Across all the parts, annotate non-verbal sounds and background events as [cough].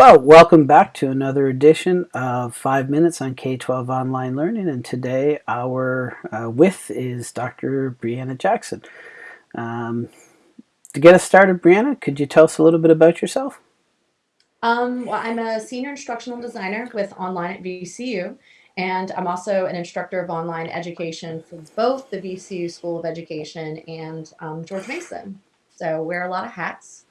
Well, welcome back to another edition of Five Minutes on K-12 Online Learning, and today our uh, with is Dr. Brianna Jackson. Um, to get us started, Brianna, could you tell us a little bit about yourself? Um, well, I'm a senior instructional designer with Online at VCU, and I'm also an instructor of online education for both the VCU School of Education and um, George Mason. So wear a lot of hats.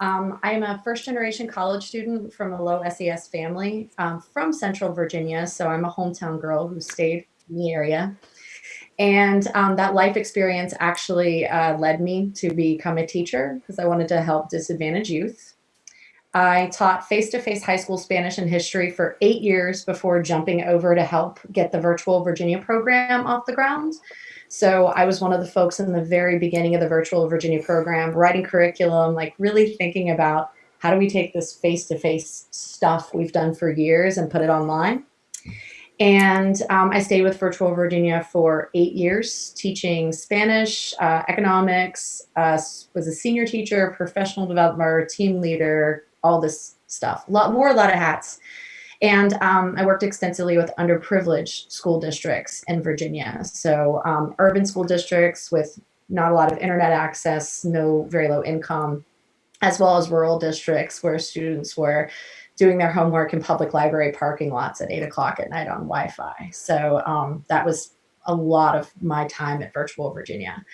Um, I am a first generation college student from a low SES family um, from Central Virginia. So I'm a hometown girl who stayed in the area. And um, that life experience actually uh, led me to become a teacher because I wanted to help disadvantaged youth. I taught face-to-face -face high school Spanish and history for eight years before jumping over to help get the virtual Virginia program off the ground. So I was one of the folks in the very beginning of the virtual Virginia program, writing curriculum, like really thinking about how do we take this face-to-face -face stuff we've done for years and put it online. And um, I stayed with Virtual Virginia for eight years, teaching Spanish, uh, economics, uh, was a senior teacher, professional developer, team leader, all this stuff. A lot, wore a lot of hats. And um, I worked extensively with underprivileged school districts in Virginia. So um, urban school districts with not a lot of internet access, no very low income, as well as rural districts where students were doing their homework in public library parking lots at eight o'clock at night on Wi-Fi. So um, that was a lot of my time at Virtual Virginia.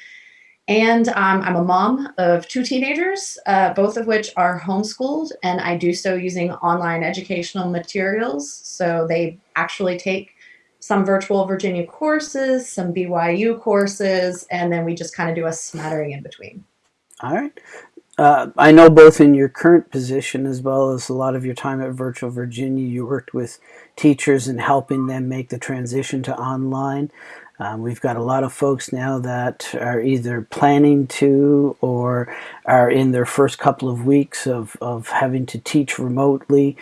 And um, I'm a mom of two teenagers, uh, both of which are homeschooled, and I do so using online educational materials. So they actually take some virtual Virginia courses, some BYU courses, and then we just kind of do a smattering in between. All right. Uh, I know both in your current position as well as a lot of your time at Virtual Virginia, you worked with teachers and helping them make the transition to online. Um, we've got a lot of folks now that are either planning to or are in their first couple of weeks of, of having to teach remotely,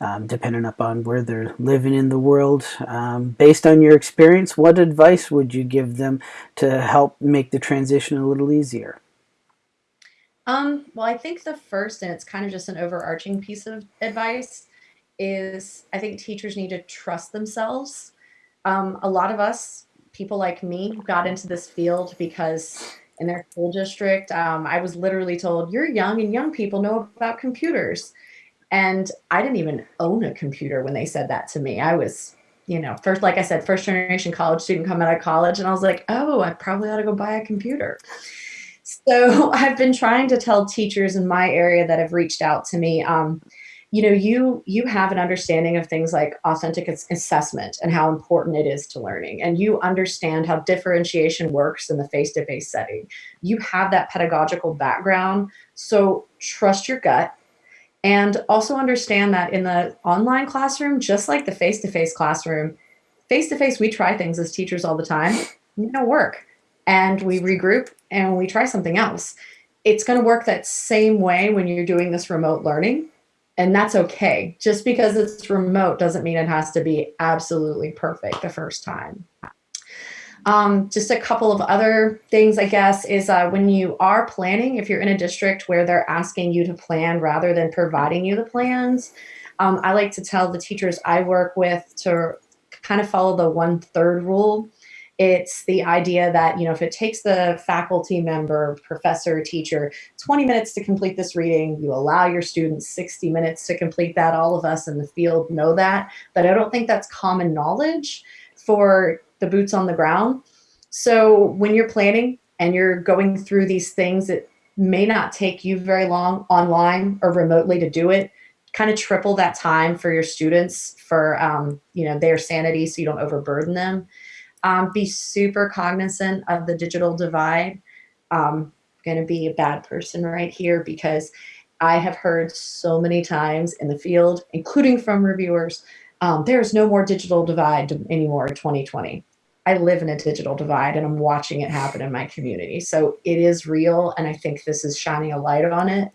um, depending upon where they're living in the world. Um, based on your experience, what advice would you give them to help make the transition a little easier? Um, well, I think the first, and it's kind of just an overarching piece of advice, is I think teachers need to trust themselves. Um, a lot of us people like me got into this field because in their school district, um, I was literally told, you're young and young people know about computers. And I didn't even own a computer when they said that to me. I was, you know, first, like I said, first generation college student coming out of college. And I was like, oh, I probably ought to go buy a computer. So [laughs] I've been trying to tell teachers in my area that have reached out to me, um, you know, you you have an understanding of things like authentic assessment and how important it is to learning, and you understand how differentiation works in the face-to-face -face setting. You have that pedagogical background, so trust your gut, and also understand that in the online classroom, just like the face-to-face -face classroom, face-to-face, -face, we try things as teachers all the time, don't work, and we regroup and we try something else. It's going to work that same way when you're doing this remote learning and that's okay. Just because it's remote doesn't mean it has to be absolutely perfect the first time. Um, just a couple of other things, I guess, is uh, when you are planning, if you're in a district where they're asking you to plan rather than providing you the plans, um, I like to tell the teachers I work with to kind of follow the one third rule. It's the idea that, you know, if it takes the faculty member, professor, teacher 20 minutes to complete this reading, you allow your students 60 minutes to complete that. All of us in the field know that, but I don't think that's common knowledge for the boots on the ground. So when you're planning and you're going through these things, it may not take you very long online or remotely to do it kind of triple that time for your students for um, you know their sanity so you don't overburden them um, be super cognizant of the digital divide. Um, going to be a bad person right here because I have heard so many times in the field, including from reviewers, um, there's no more digital divide anymore 2020. I live in a digital divide and I'm watching it happen in my community. So it is real and I think this is shining a light on it.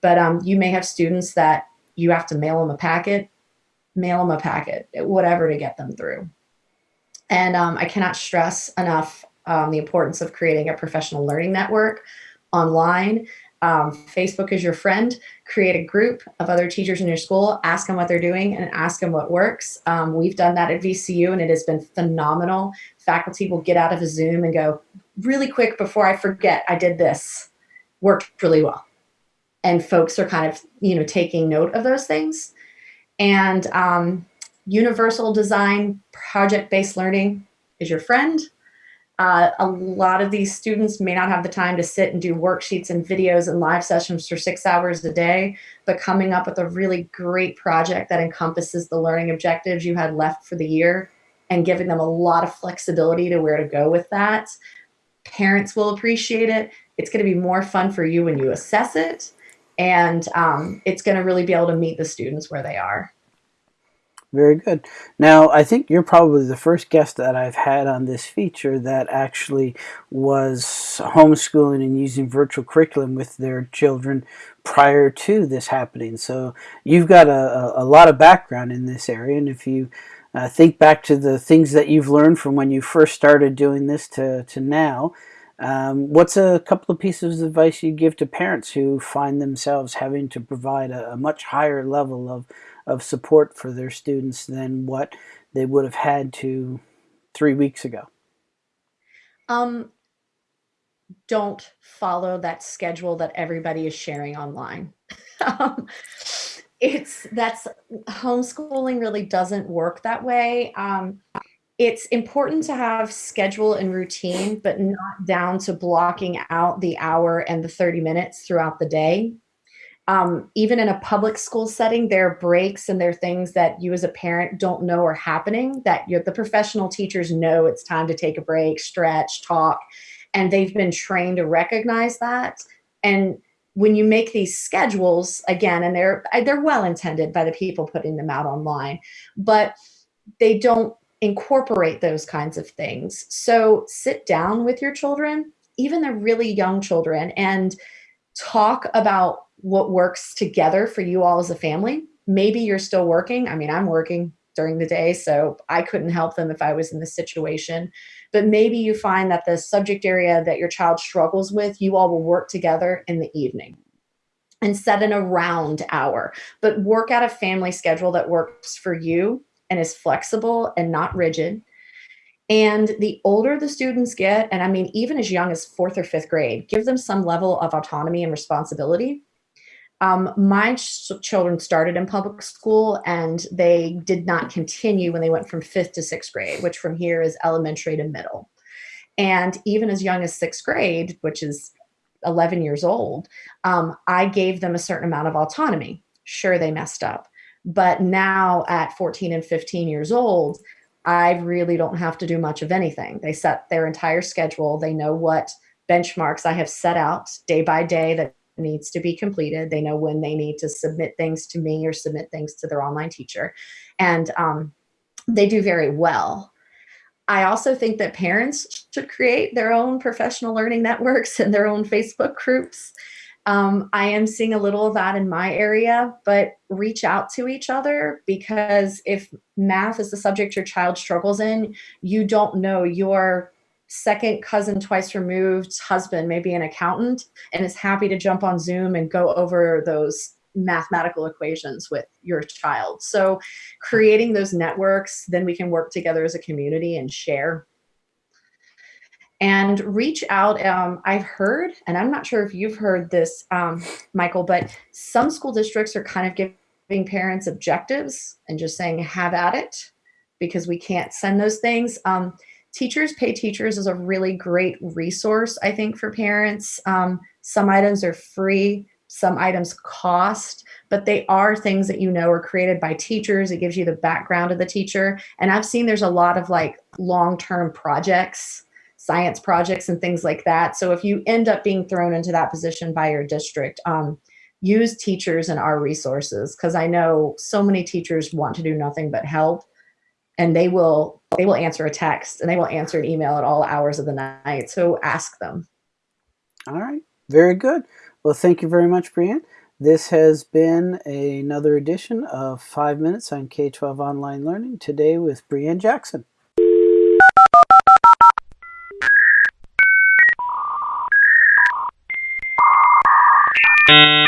But um, you may have students that you have to mail them a packet, mail them a packet, whatever to get them through. And um, I cannot stress enough um, the importance of creating a professional learning network online. Um, Facebook is your friend. Create a group of other teachers in your school, ask them what they're doing, and ask them what works. Um, we've done that at VCU, and it has been phenomenal. Faculty will get out of a Zoom and go, really quick before I forget, I did this. Worked really well. And folks are kind of, you know, taking note of those things. And um, universal design, project-based learning is your friend. Uh, a lot of these students may not have the time to sit and do worksheets and videos and live sessions for six hours a day, but coming up with a really great project that encompasses the learning objectives you had left for the year and giving them a lot of flexibility to where to go with that. Parents will appreciate it. It's going to be more fun for you when you assess it, and um, it's going to really be able to meet the students where they are. Very good. Now, I think you're probably the first guest that I've had on this feature that actually was homeschooling and using virtual curriculum with their children prior to this happening. So you've got a, a lot of background in this area, and if you uh, think back to the things that you've learned from when you first started doing this to, to now, um, what's a couple of pieces of advice you give to parents who find themselves having to provide a, a much higher level of of support for their students than what they would have had to three weeks ago? Um, don't follow that schedule that everybody is sharing online. [laughs] um, it's that's homeschooling really doesn't work that way. Um, it's important to have schedule and routine, but not down to blocking out the hour and the 30 minutes throughout the day um, even in a public school setting, there are breaks and there are things that you as a parent don't know are happening that you're, the professional teachers know it's time to take a break, stretch, talk, and they've been trained to recognize that. And when you make these schedules, again, and they're, they're well intended by the people putting them out online, but they don't incorporate those kinds of things. So sit down with your children, even the really young children, and talk about what works together for you all as a family. Maybe you're still working. I mean, I'm working during the day, so I couldn't help them if I was in this situation. But maybe you find that the subject area that your child struggles with, you all will work together in the evening and set an around hour, but work out a family schedule that works for you and is flexible and not rigid. And the older the students get, and I mean, even as young as fourth or fifth grade, give them some level of autonomy and responsibility um, my ch children started in public school and they did not continue when they went from fifth to sixth grade, which from here is elementary to middle. And even as young as sixth grade, which is 11 years old, um, I gave them a certain amount of autonomy. Sure, they messed up. But now at 14 and 15 years old, I really don't have to do much of anything. They set their entire schedule. They know what benchmarks I have set out day by day that needs to be completed. They know when they need to submit things to me or submit things to their online teacher. And um, they do very well. I also think that parents should create their own professional learning networks [laughs] and their own Facebook groups. Um, I am seeing a little of that in my area, but reach out to each other because if math is the subject your child struggles in, you don't know your second cousin twice removed husband may be an accountant and is happy to jump on Zoom and go over those mathematical equations with your child. So creating those networks, then we can work together as a community and share. And reach out. Um, I've heard, and I'm not sure if you've heard this, um, Michael, but some school districts are kind of giving parents objectives and just saying, have at it, because we can't send those things. Um, Teachers Pay Teachers is a really great resource, I think, for parents. Um, some items are free, some items cost, but they are things that you know are created by teachers. It gives you the background of the teacher. And I've seen there's a lot of like long-term projects, science projects and things like that. So if you end up being thrown into that position by your district, um, use teachers and our resources because I know so many teachers want to do nothing but help and they will they will answer a text and they will answer an email at all hours of the night. So ask them. All right. Very good. Well, thank you very much, Brianne. This has been another edition of 5 Minutes on K-12 Online Learning, today with Brianne Jackson. you